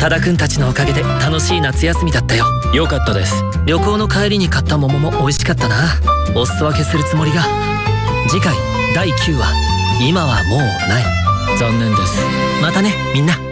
多田くんたちのおかげで楽しい夏休みだったよ。よかったです。旅行の帰りに買った桃も美味しかったな。お裾分けするつもりが。次回第9話。今はもうない。残念です。またねみんな。